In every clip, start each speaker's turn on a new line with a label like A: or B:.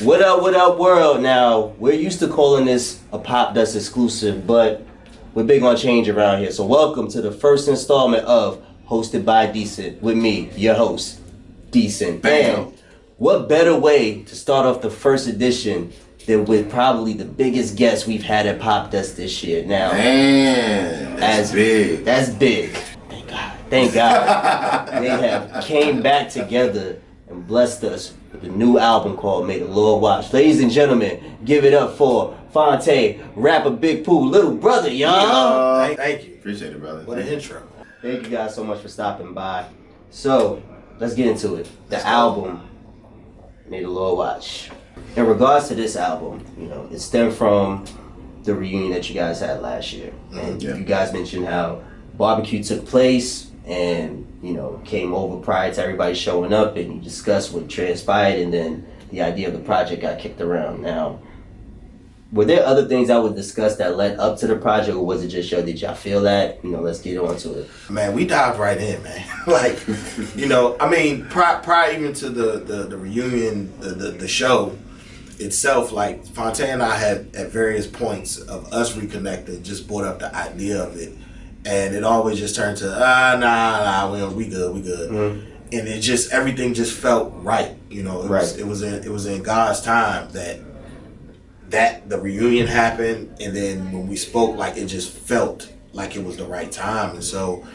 A: What up, what up, world? Now, we're used to calling this a Pop Dust exclusive, but we're big on change around here. So, welcome to the first installment of Hosted by Decent with me, your host, Decent.
B: Bam.
A: What better way to start off the first edition than with probably the biggest guest we've had at Pop Dust this year? Now,
B: Man, that's
A: as
B: big.
A: That's big. Thank God. They have came back together and blessed us with a new album called May the Lord Watch. Ladies and gentlemen, give it up for Phonte, rapper Big Pooh, little brother, y'all.
C: Thank, thank you.
B: Appreciate it, brother.
C: What an intro.
A: Thank you guys so much for stopping by. So, let's get into it. The album, May the Lord Watch. In regards to this album, you know, it stemmed from the reunion that you guys had last year. And
B: Yeah.
A: you guys mentioned how barbecue took place and, you know, came over prior to everybody showing up and you discussed what transpired and then the idea of the project got kicked around. Now, were there other things that were discussed that led up to the project or was it just yo, did y'all feel that? You know, let's get on to it.
C: Man, we dived right in, man. like, you know, I mean, prior, prior even to the, the, the reunion, the, the, the show itself, like, Phonte and I had at various points of us reconnecting just brought up the idea of it. And it always just turned to, ah, nah, nah, we, we good, we good. And it just, everything just felt right. You know, it, was,
A: Right.
C: it was in, it was in God's time that that the reunion happened and then when we spoke like it just felt like it was the right time and so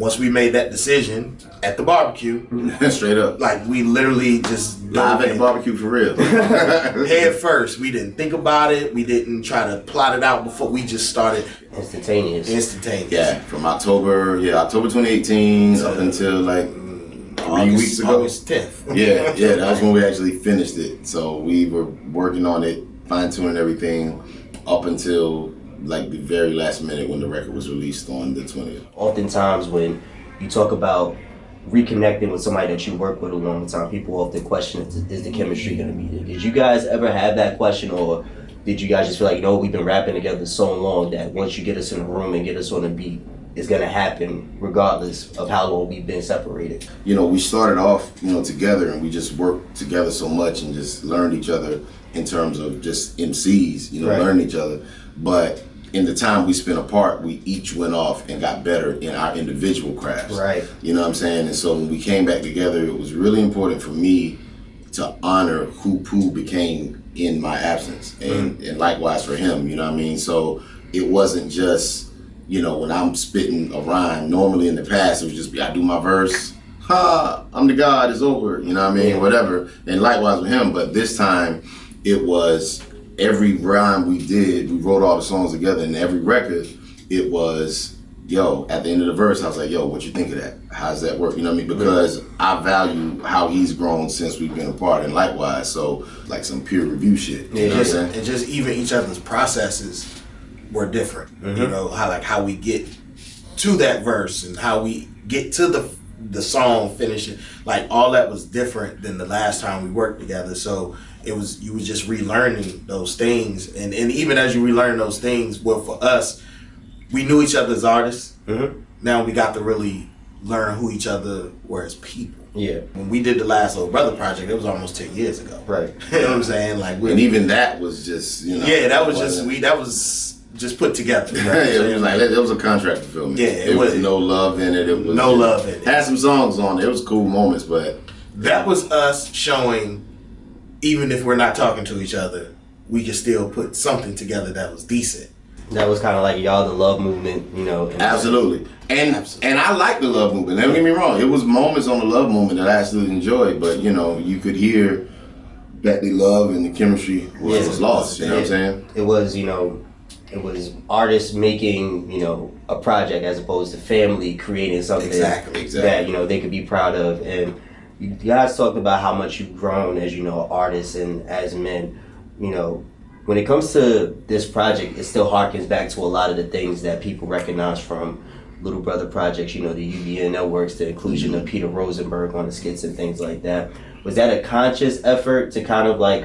C: once we made that decision at the barbecue
B: Straight up.
C: like we literally just
B: Live
C: dove
B: at the barbecue for real.
C: head first we didn't think about it we didn't try to plot it out before we just started
A: Instantaneous.
C: instantaneous
B: yeah, from October, yeah, October 2018 up until like three
C: August,
B: weeks ago.
C: August 10th
B: Yeah, yeah, that was when we actually finished it. So we were working on it, fine tuning everything up until like the very last minute when the record was released on the 20th.
A: Oftentimes, when you talk about reconnecting with somebody that you work with a long time, people often question is, is the chemistry going to be there? Did you guys ever have that question, or did you guys just feel like, you know, we've been rapping together so long that once you get us in a room and get us on a beat, it's going to happen regardless of how long we've been separated?
B: you know, we started off, you know, together and we just worked together so much and just learned each other in terms of just MCs, you know,
A: Right.
B: learned each other. But in the time we spent apart, we each went off and got better in our individual crafts.
A: Right.
B: You know what I'm saying? And so when we came back together, it was really important for me to honor who Pooh became in my absence. And, mm-hmm. and likewise for him, you know what I mean? So it wasn't just, you know, when I'm spitting a rhyme, normally in the past it would just be I do my verse, ha, I'm the God, it's over, you know what I mean?
A: Yeah.
B: Whatever. And likewise with him. But this time it was every rhyme we did, we wrote all the songs together and every record, it was yo, at the end of the verse, I was like, yo, what you think of that? How's that work? You know what I mean? Because I value how he's grown since we've been apart, and likewise. So, like some peer review shit. You know what I'm saying?
C: and just even each other's processes were different. You mm-hmm. know how like how we get to that verse and how we get to the the song finishing. Like all that was different than the last time we worked together. So it was you was just relearning those things, and and even as you relearn those things, well for us, we knew each other as artists.
A: Mm-hmm.
C: Now we got to really learn who each other were as people.
A: Yeah.
C: When we did the last Little Brother project, it was almost ten years ago.
A: Right.
C: you know what I'm saying? Like we
B: And even that was just, you know.
C: yeah, that was just we. That was just put together. you know what
B: it was like it was a contract film.
C: Yeah, it
B: it was
C: was-
B: no love in it. It was
C: No love in it.
B: Had some songs on it. It was cool moments, but
C: that was us showing, even if we're not talking to each other, we could still put something together that was decent.
A: That was kind of like y'all, the love movement, you know.
B: Absolutely. And
C: Absolutely.
B: and I like the love movement. Don't get me wrong. It was moments on the love movement that I absolutely enjoyed, but you know, you could hear that the love and the chemistry was,
A: Yeah.
B: was lost. You know what I'm saying?
A: It was, you know, it was artists making, you know, a project as opposed to family creating something
C: Exactly,
B: exactly.
A: that, you know, they could be proud of. And you guys talked about how much you've grown as, you know, artists and as men. You know, when it comes to this project, it still harkens back to a lot of the things that people recognize from Little Brother projects, you know, the UBN networks, the inclusion of mm-hmm. Peter Rosenberg on the skits and things like that. Was that a conscious effort to kind of like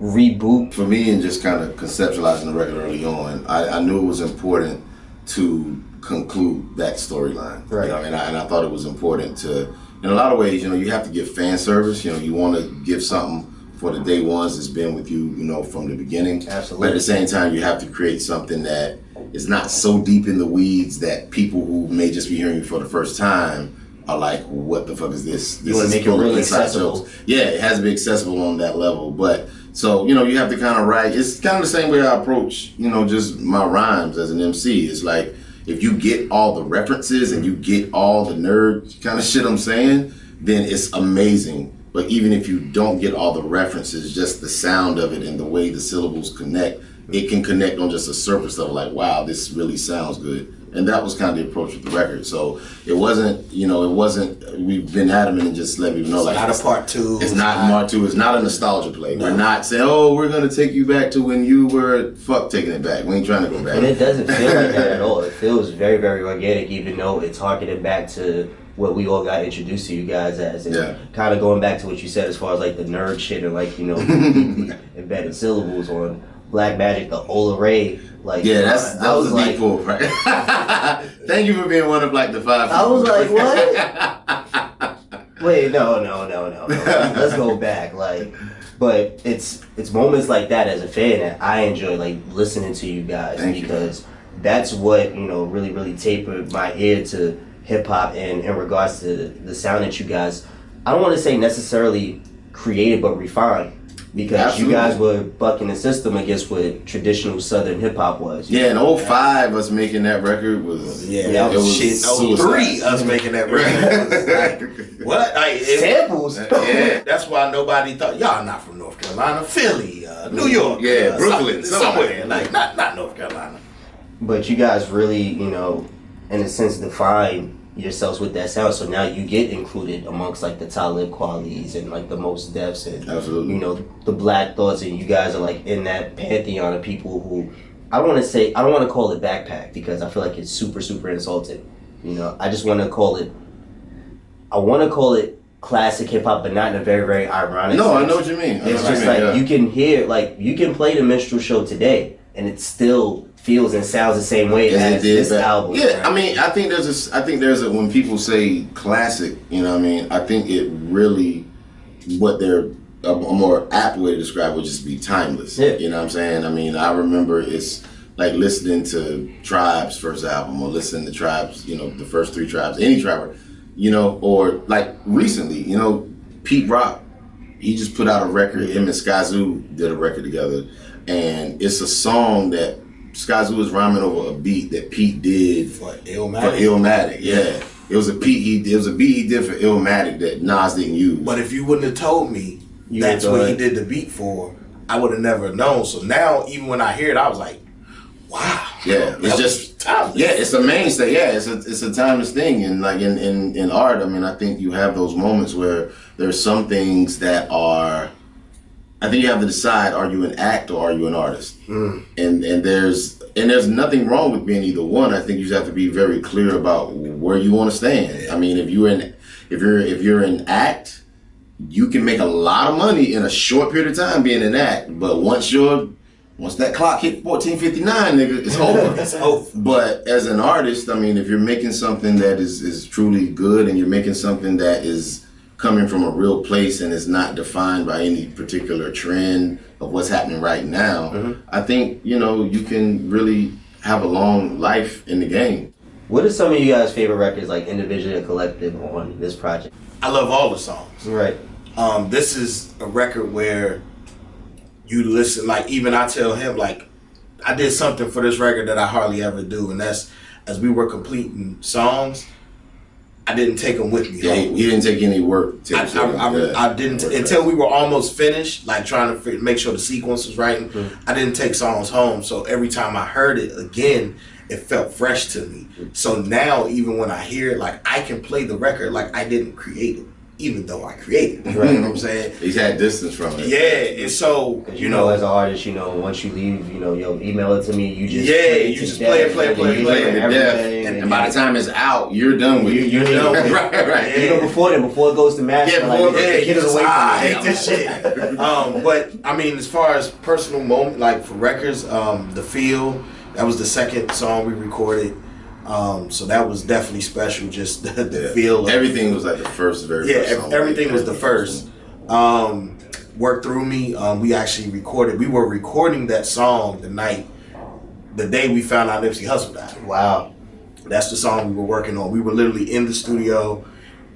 A: reboot
B: For me, and just kind of conceptualizing the record early on, I, I knew it was important to conclude that storyline.
A: Right.
B: You know, and I, and I thought it was important to in a lot of ways, you know, you have to give fan service. You know, you want to give something for the day ones that's been with you, you know, from the beginning.
A: Absolutely.
B: But at the same time, you have to create something that is not so deep in the weeds that people who may just be hearing you for the first time are like, "What the fuck is this?" This
A: wanna
B: is
A: make it really accessible.
B: jokes. Yeah, it has to be accessible on that level. But so you know, you have to kind of write. It's kind of the same way I approach, you know, just my rhymes as an MC. It's like if you get all the references and you get all the nerd kind of shit I'm saying, then it's amazing. But even if you don't get all the references, just the sound of it and the way the syllables connect, it can connect on just a surface level. Like, wow, this really sounds good. And that was kind of the approach with the record. So it wasn't, you know, it wasn't. We've been adamant and just let people know, like,
C: Not a part two.
B: it's not part Two. It's not a nostalgia play. We're not saying, "Oh, we're gonna take you back to when you were." Fuck, taking it back. We ain't trying to go back.
A: And it doesn't feel like that at all. It feels very, very organic, even though it's harkening back to what we all got introduced to you guys as. And
B: Yeah.
A: kind of going back to what you said as far as like the nerd shit and like, you know, embedded syllables on Black Magic, the Ola Ray. Like,
B: Yeah, that's that
A: I
B: was,
A: was
B: a deep
A: like,
B: pull, right? Thank you for being one of like the five.
A: I was like, what? Wait, no, no, no, no. no. Let's, let's go back. Like, but it's it's moments like that as a fan that I enjoy like listening to you guys
B: Thank you.
A: because that's what you know really really tapered my ear to hip hop and in regards to the sound that you guys. I don't want to say necessarily created but refined because
B: Absolutely.
A: you guys were bucking the system against what traditional Southern hip hop was.
B: Yeah, in 05, us making that record was
C: Yeah,
A: Yeah,
C: that
B: it
C: was,
B: was
C: shit. Oh,
B: suicide.
C: three us making that record. It was like, what? Like, it-
A: Samples.
B: Yeah.
C: That's why nobody thought y'all not from North Carolina, Philly, uh, New York,
B: Yeah,
C: uh,
B: Brooklyn, somewhere.
C: somewhere. Like not not North Carolina.
A: But you guys really, you know, in a sense, define yourselves with that sound. So now you get included amongst like the Talib Kwelis and like the Mos Defs and
B: Absolutely.
A: you know the Black Thoughts, and you guys are like in that pantheon of people who I don't want to say I don't want to call it backpack because I feel like it's super super insulting. You know, I just want to call it. I want to call it classic hip hop, but not in a very very ironic.
B: No, I know what you mean. I
A: It's just
B: you
A: like
B: yeah.
A: you can hear, like you can play the minstrel show today, and it's still feels and sounds the same way
B: As
A: as, this album.
B: Yeah,
A: right?
B: I mean, I think there's a, I think there's a, when people say classic, you know what I mean? I think it really, what they're, a, a more apt way to describe would just be timeless.
A: Yeah.
B: You know what I'm saying? I mean, I remember it's like listening to Tribe's first album or listening to Tribe's, you know, the first three Tribes, any Tribe, you know, or like recently, you know, Pete Rock, he just put out a record, him and Skyzoo did a record together, and it's a song that Skyzoo was rhyming over a beat that Pete did
C: For
B: for
C: Illmatic.
B: Illmatic. Yeah, it was a beat he did. It was a beat he did for Illmatic that Nas didn't use.
C: But if you wouldn't have told me
A: You
C: that's what he did the beat for, I would have never known. So now, even when I hear it, I was like, wow.
B: Yeah, it's just
C: timeless.
B: yeah, it's a mainstay. Yeah, it's a it's a timeless thing, and like in, in in art, I mean, I think you have those moments where there's some things that are. I think you have to decide: are you an act or are you an artist?
C: Mm.
B: And and there's and there's nothing wrong with being either one. I think you just have to be very clear about where you want to stand. I mean, if you're in if you're if you're an act, you can make a lot of money in a short period of time being an act. But once you're once that clock hit fourteen fifty nine, nigga, it's over.
C: It's over.
B: But as an artist, I mean, if you're making something that is, is truly good and you're making something that is coming from a real place and is not defined by any particular trend of what's happening right now, I think, you know, you can really have a long life in the game.
A: What are some of you guys' favorite records, like individually and collective, on this project?
C: I love all the songs.
A: Right.
C: Um, this is a record where you listen, like even I tell him, like I did something for this record that I hardly ever do, and that's as we were completing songs, I didn't take them with me.
B: Yeah,
C: home.
B: he, he didn't take any work. To,
C: I, I, I, I didn't until we were almost finished, like trying to fi- make sure the sequence was right. Mm-hmm. I didn't take songs home, so every time I heard it again, it felt fresh to me. Mm-hmm. So now, even when I hear it, like I can play the record like I didn't create it, even though I created it. You know what I'm saying?
B: He's had distance from it.
C: Yeah, and so
A: Because
C: you know,
A: as an artist, you know, once you leave, you know, yo, email it to me. You just
C: Yeah,
A: play
C: you just
A: death,
C: play it, play it,
A: and
C: play it,
A: you
C: play
A: learn
C: it
B: to death.
A: everything,
B: And,
A: and
B: by the time it's out, you're done with
A: You-
B: it.
A: you're
C: done with
B: right, right.
C: Yeah.
A: even before then, before it goes to master,
B: Yeah, before-
A: get,
C: yeah,
A: get it
C: just,
A: away
C: ah, I hate
A: me.
C: this shit. um, but I mean, as far as personal moment, like for records, um, the feel that was the second song we recorded. Um, so that was definitely special. Just the, the
B: Yeah.
C: feel. Of,
B: Everything was like the first, very
C: yeah,
B: first
C: everything was the first. Um, Work through me. Um, we actually recorded. We were recording that song the night, the day we found out Nipsey Hussle died.
A: Wow.
C: That's the song we were working on. We were literally in the studio,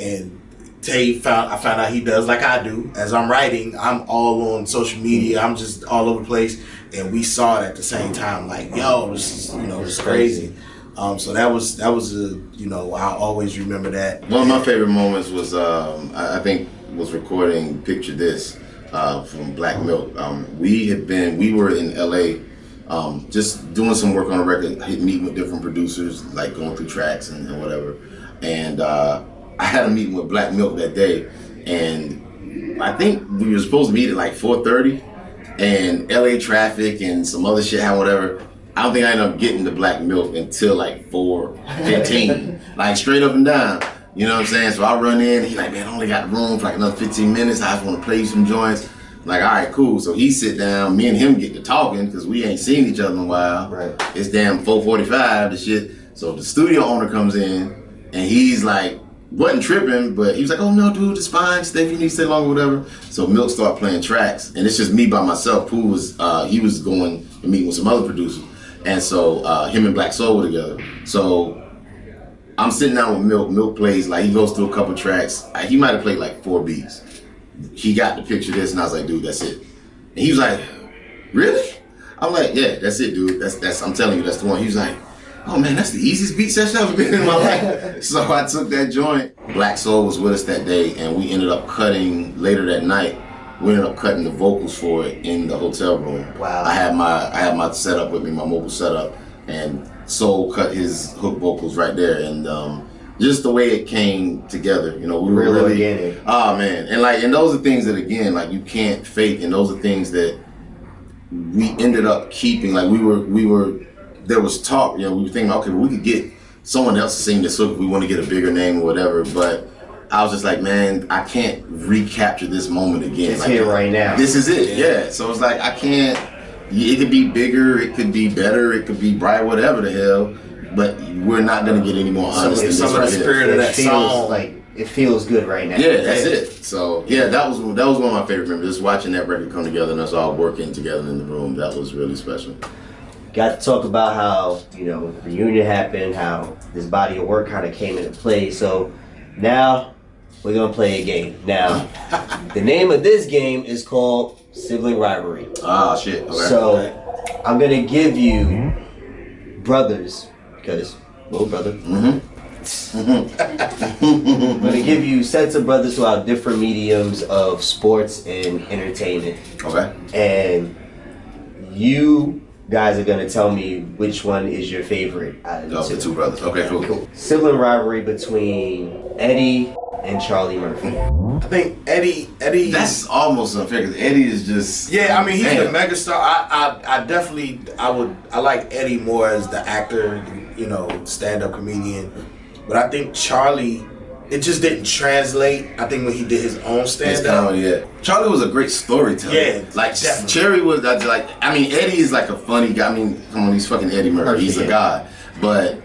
C: and Tay found. I found out he does like I do. As I'm writing, I'm all on social media. I'm just all over the place, and we saw it at the same time. Like, yo, this is you know, it's crazy. Um, so that was that was a you know I always remember that.
B: One of my favorite moments was um, I, think was recording "Picture This" uh, from Black Milk. Um, we had been we were in L.A. Um, just doing some work on a record, meeting with different producers, like going through tracks and, and whatever. And uh, I had a meeting with Black Milk that day, and I think we were supposed to meet at like 4:30, and LA traffic and some other shit, how whatever. I don't think I ended up getting the Black Milk until like 4:15, like straight up and down. You know what I'm saying? So I run in, he like, man, I only got room for like another 15 minutes. I just want to play you some joints. I'm like, all right, cool. So he sit down, me and him get to talking because we ain't seen each other in a while.
A: Right.
B: It's damn 4:45, the shit. So the studio owner comes in and he's like, wasn't tripping, but he was like, "Oh no, dude, it's fine. Stay if you need to stay longer, whatever." So Milk started playing tracks, and it's just me by myself. Pooh was uh, he was going to meet with some other producers, and so uh, him and Black Soul were together. So I'm sitting down with Milk. Milk plays like he goes through a couple tracks. He might have played like four beats. He got the picture this, and I was like, "Dude, that's it." And he was like, "Really?" I'm like, "Yeah, that's it, dude. That's that's. I'm telling you, that's the one." He was like. Oh man, that's the easiest beat session I've ever been in my life. so I took that joint. Black Soul was with us that day, and we ended up cutting later that night. We ended up cutting the vocals for it in the hotel room.
A: Wow.
B: I had my I had my setup with me, my mobile setup, and Soul cut his hook vocals right there, and um, just the way it came together. You know, we were
A: Real
B: really
A: organic.
B: Oh man, and like, and those are things that again, like you can't fake, and those are things that we ended up keeping. Like we were, we were, there was talk. You know, we were thinking, okay, we could get someone else to sing this hook if we want to get a bigger name or whatever. But I was just like, man, I can't recapture this moment again.
A: It's
B: like,
A: here right now.
B: This is it. Yeah. So it's like I can't. It could be bigger. It could be better. It could be bright. Whatever the hell. But we're not gonna get any more
C: Some-
B: honest than
C: some
B: this
C: of the
B: right here.
C: spirit of
A: it
C: that
A: feels
C: song.
A: like it feels good right now.
B: Yeah, that's it. So yeah, that was that was one of my favorite memories. Just watching that record come together and us all working together in the room. That was really special.
A: Got to talk about how you know the reunion happened, how this body of work kind of came into play. So now we're gonna play a game. Now the name of this game is called Sibling Rivalry.
B: Ah, shit. Okay.
A: So I'm gonna give you brothers because little brother.
B: Mhm.
A: I'm gonna give you sets of brothers who have different mediums of sports and entertainment,
B: okay.
A: and you guys are gonna tell me which one is your favorite out of the
B: Of
A: two.
B: the two brothers. Okay, cool.
A: Cool. Sibling rivalry between Eddie and Charlie Murphy.
C: I think Eddie Eddie.
B: That's almost unfair because Eddie is just.
C: Yeah, I mean he's
B: Damn.
C: the megastar. I, I I definitely I would I like Eddie more as the actor, you know, stand up comedian. But I think Charlie, it just didn't translate. I think when he did his own
B: His
C: stand up.
B: comedy, yeah. Charlie was a great storyteller.
C: Yeah,
B: like
C: definitely.
B: Cherry was like. I mean, Eddie is like a funny guy. I mean, come on, he's fucking Eddie Murphy.
A: Murphy,
B: He's a
A: yeah.
B: god. But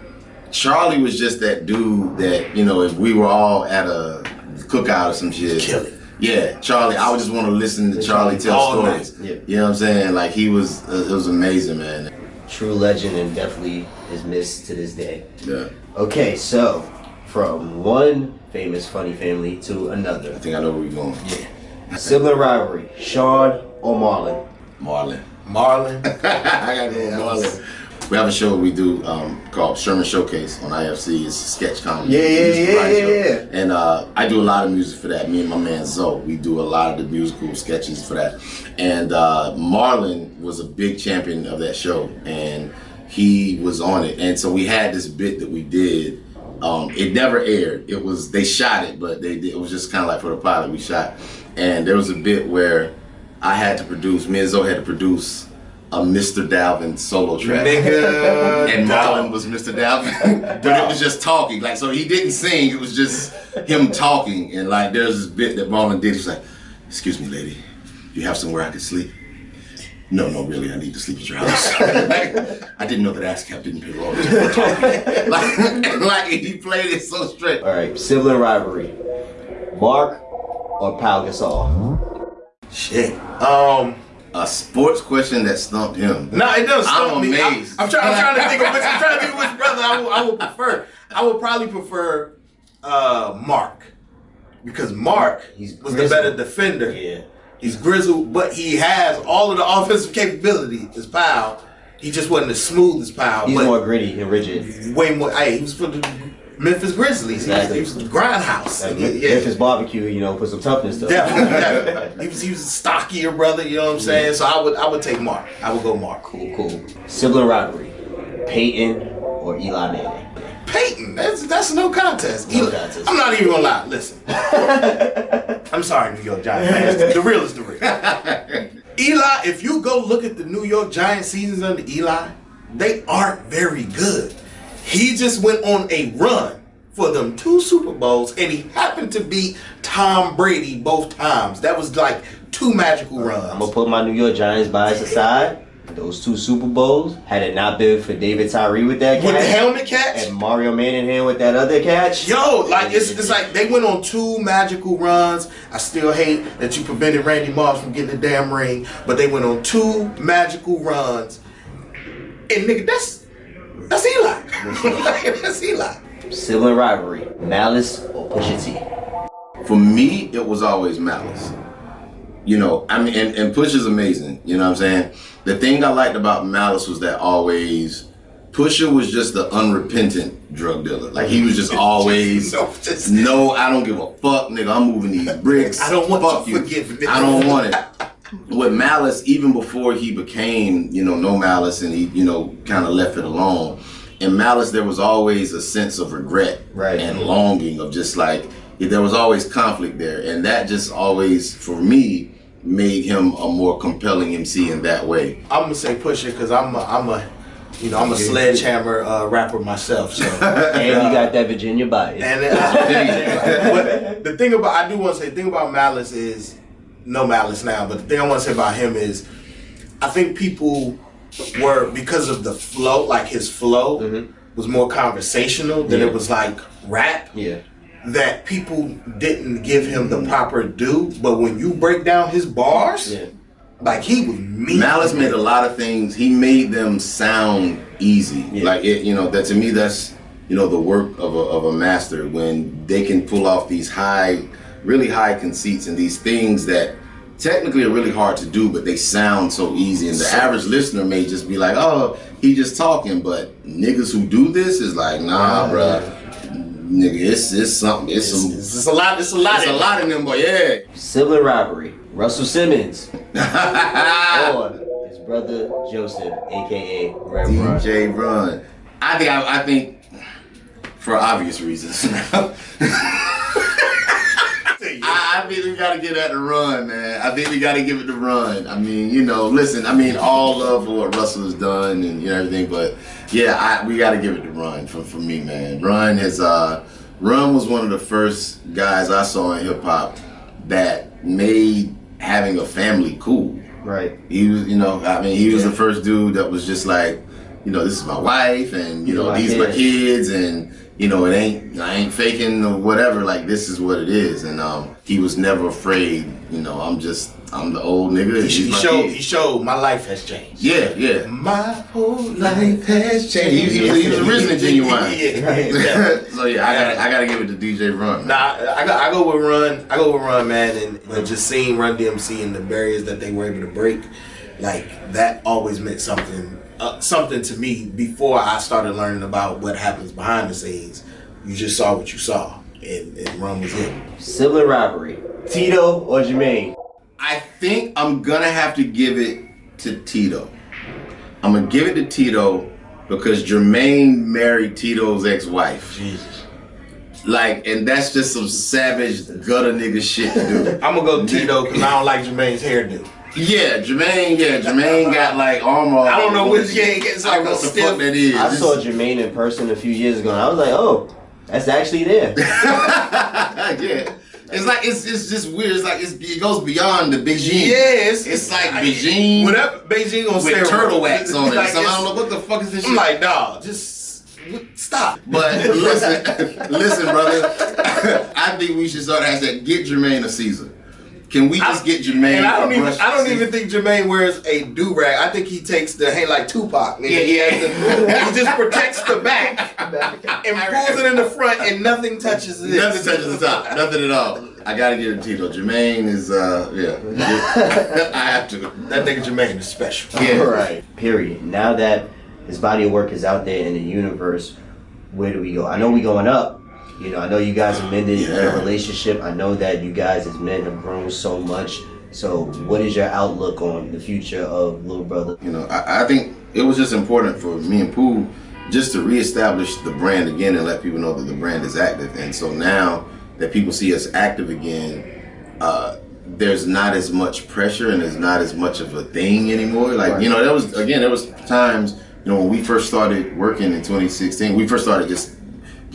B: Charlie was just that dude that you know, if we were all at a cookout or some shit,
C: Kill it.
B: Yeah, Charlie. I would just want to listen to Charlie tell stories.
A: Yeah.
B: You know what I'm saying? Like he was, uh, it was amazing, man.
A: True legend and definitely is missed to this day.
B: Yeah,
A: Okay, so from one famous funny family to another.
B: I think I know where we're going. Yeah.
A: Sibling rivalry, Sean or Marlon?
B: Marlon.
C: Marlon.
B: I gotta go
C: Yeah,
B: Marlon. We have a show we do um, called Sherman Showcase on IFC. It's a sketch comedy.
A: Yeah, yeah, yeah, yeah, yeah.
B: And uh, I do a lot of music for that. Me and my man Zoe, we do a lot of the musical sketches for that. And uh, Marlon was a big champion of that show, and he was on it. And so we had this bit that we did. Um, it never aired. It was they shot it, but they did, it was just kind of like for the pilot we shot. And there was a bit where I had to produce. Me and Zoe had to produce a Mr. Dalvin solo track
C: Nigga.
B: and Marlon was Mr. Dalvin, but it was just talking. Like so, he didn't sing. It was just him talking. And like, there's this bit that Marlon did. He's like, "Excuse me, lady, you have somewhere I could sleep." no, no, really, I need to sleep at your house. I didn't know that ASCAP didn't pay royalties. like, like he played it so straight.
A: All right, sibling rivalry. Mark or Pau Gasol?
C: Shit. Um.
B: A sports question that stumped him.
C: No, it doesn't stump
B: I'm
C: me. I'm,
B: amazed.
C: I'm trying. I'm trying to think of which. I'm trying to think of which brother I would, I would prefer. I would probably prefer uh, Mark because Mark
A: He's
C: was the better defender.
A: Yeah.
C: He's grizzled, but he has all of the offensive capability as Pau. He just wasn't as smooth as Pau.
A: He's more gritty and rigid.
C: way more. Hey, he was for the Memphis Grizzlies. He was,
A: Exactly.
C: he was the grindhouse.
A: Like,
C: yeah.
A: Memphis barbecue, you know, put some toughness to it.
C: Definitely. He was he was a stockier brother, you know what I'm saying? So I would I would take Mark. I would go Mark.
A: Cool, cool. Sibling rivalry. Peyton or Eli Manning?
C: Peyton, that's that's no contest.
A: No
C: Eli-
A: contest.
C: I'm not even gonna lie. Listen, I'm sorry, New York Giants fans. The real is the real. Eli, if you go look at the New York Giants seasons under Eli, they aren't very good. He just went on a run for them two Super Bowls, and he happened to beat Tom Brady both times. That was like two magical runs.
A: I'm gonna put my New York Giants bias aside. Those two Super Bowls, had it not been for David Tyree with that
C: with the
A: catch
C: helmet catch,
A: and Mario Manningham with that other catch.
C: Yo, like it's, it's like they went on two magical runs. I still hate that you prevented Randy Moss from getting the damn ring, but they went on two magical runs. And nigga, that's that's Eli. that's Eli.
A: Sibling rivalry. Malice or Pusha T?
B: For me, it was always Malice. You know, I mean, and, and Push is amazing. You know what I'm saying? The thing I liked about Malice was that always Pusha was just the unrepentant drug dealer. Like he was just always
C: No, just-
B: no, I don't give a fuck, nigga. I'm moving these bricks.
C: I don't want
B: fuck
C: your
B: you.
C: forgiveness.
B: I don't want it. With Malice, even before he became, you know, no Malice and he, you know, kind of left it alone. In Malice, there was always a sense of regret
A: Right.
B: and longing of just like there was always conflict there, and that just always, for me, made him a more compelling MC in that way.
C: I'm gonna say Pusha because I'm a, I'm a you know I'm a sledgehammer uh, rapper myself. So
A: And you got that Virginia bias.
C: And uh, but the thing about I do want to say the thing about Malice is no Malice now, but the thing I want to say about him is I think people were because of the flow, like his flow mm-hmm. was more conversational than
A: Yeah.
C: it was like rap.
A: yeah.
C: That people didn't give him the proper due, but when you break down his bars,
A: Yeah.
C: like he was mean.
B: Malice made a lot of things. He made them sound easy.
A: Yeah.
B: Like it, you know, that to me, that's you know the work of a, of a master when they can pull off these high, really high conceits and these things that technically are really hard to do, but they sound so easy. And the average listener may just be like, "Oh, he just talking," but niggas who do this is like, "Nah, bruh, nigga, it's it's something. It's,
C: It's,
B: some.
C: it's, it's a lot. It's a lot.
B: It's a lot in them, boy. Yeah."
A: Sibling rivalry. Russell Simmons or his brother Joseph, aka Run.
B: DJ Run. I think I, I think for obvious reasons. I, think we gotta give that the run, man. I think we gotta give it the run. I mean, you know, listen, I mean, all love for what Russell has done and you know everything, but yeah, I, we gotta give it the run for, for me, man. Run is uh Run was one of the first guys I saw in hip hop that made having a family cool.
A: Right.
B: He was, you know, I mean, he was
A: Yeah.
B: the first dude that was just like, you know, this is my wife, and you know,
A: my
B: these are my
A: kids.
B: kids, and you know, it ain't, I ain't faking or whatever. Like this is what it is, and um, he was never afraid. You know, I'm just, I'm the old nigga. and
C: He,
B: these
C: he
B: my
C: showed.
B: kids.
C: He showed my life has changed.
B: Yeah, yeah.
C: My whole life has changed.
B: He, he, was, he was originally genuine.
C: yeah, yeah.
B: so yeah, I gotta, I gotta give it to DJ Run. man.
C: Nah, I got I go with Run. I go with Run, man, and, and just seeing Run DMC and the barriers that they were able to break, like that always meant something. Uh, something to me before I started learning about what happens behind the scenes. You just saw what you saw, and, and Run was it.
A: Sibling rivalry. Tito or Jermaine?
B: I think I'm gonna have to give it to Tito. I'm gonna give it to Tito because Jermaine married Tito's ex-wife.
C: Jesus.
B: Like, and that's just some savage gutter nigga shit to do.
C: I'm gonna go Tito because I don't like Jermaine's hairdo.
B: yeah, Jermaine. Yeah, Jermaine got like armor.
C: I don't know
B: over.
C: which gang gets
B: I
C: like
B: don't know
C: a
B: what the
C: stiff.
B: fuck that is.
A: I saw Jermaine in person a few years ago and I was like, oh, that's actually there.
B: yeah. It's like it's it's just weird. It's like it's, it goes beyond the Beijing.
C: Yes,
B: It's like Beijing
C: Whatever Beijing on
B: with turtle wax on it.
C: Like,
B: so I don't know what the fuck is this.
C: I'm like, dog, just stop.
B: But listen, listen, brother. I think we should start hashtag get Jermaine a Caesar. Can we just get Jermaine?
C: And I
B: a
C: don't even I don't
B: Caesar?
C: even think Jermaine wears a do rag. I think he takes the hey like Tupac. Nigga.
B: Yeah, yeah.
C: he just protects the back and pulls it in the front, and nothing touches it.
B: Nothing touches the top. Nothing at all. I gotta give it to Tito. Jermaine is uh yeah. I have to.
C: That nigga Jermaine is special.
B: Yeah.
A: Right. Period. Now that his body of work is out there in the universe, where do we go? I know we going up. You know, I know you guys have mended your relationship. I know that you guys as men have grown so much. So, what is your outlook on the future of little brother?
B: You know, I, I think it was just important for me and Pooh just to reestablish the brand again and let people know that the brand is active. And so now that people see us active again, uh, there's not as much pressure and there's not as much of a thing anymore. Like, you know, there was, again, there was times, you know, when we first started working in 2016, we first started just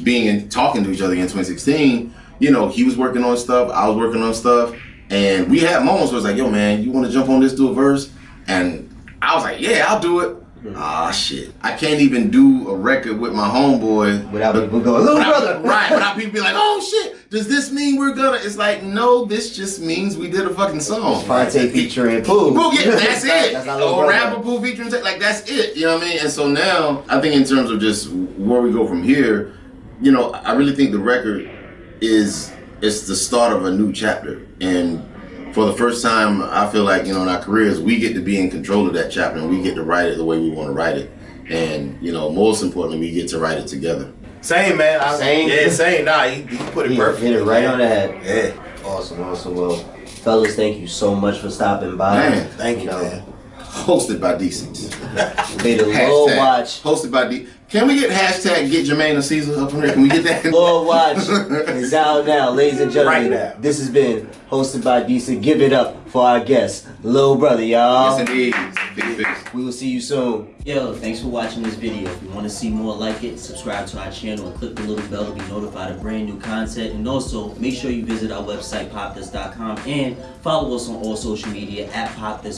B: being and talking to each other in 2016, you know, he was working on stuff, I was working on stuff, and we had moments where it's like, yo, man, you want to jump on this, do a verse? And I was like, yeah, I'll do it. Ah, shit. I can't even do a record with my homeboy
A: Without people going, little
B: without-
A: brother!
B: right, without people be like, oh shit, does this mean we're gonna? It's like, no, this just means we did a fucking song.
A: Phonte featuring Pooh.
B: Pooh, yeah, that's it.
A: That's not
B: or rapper Pooh featuring like that's it. You know what I mean? And so now, I think in terms of just where we go from here, you know, I really think the record is it's the start of a new chapter, and for the first time, I feel like you know in our careers we get to be in control of that chapter, and we get to write it the way we want to write it, and you know, most importantly, we get to write it together.
C: Same man. I,
A: Same.
C: Yeah, same. Nah, he, he put it
A: He
C: perfect.
A: hit it right on the head.
C: Yeah.
A: Awesome, awesome. Well, fellas, thank you so much for stopping by.
B: Man,
C: Thank you,
A: know,
C: man.
B: Hosted by Decent.
A: May the Lord
B: Hashtag
A: watch.
B: Hosted by D. Can we get hashtag get Jermaine Caesar up on there? Can we get that?
A: Lord watch is out now, ladies and gentlemen.
C: Right now.
A: This has been hosted by Decent. Give it up for our guest, Lil Brother, y'all.
B: yes, indeed. Big.
A: We will see you soon.
D: Yo, thanks for watching this video. If you want to see more like it, subscribe to our channel and click the little bell to be notified of brand new content. And also, make sure you visit our website, popdust.com, and follow us on all social media at popdust.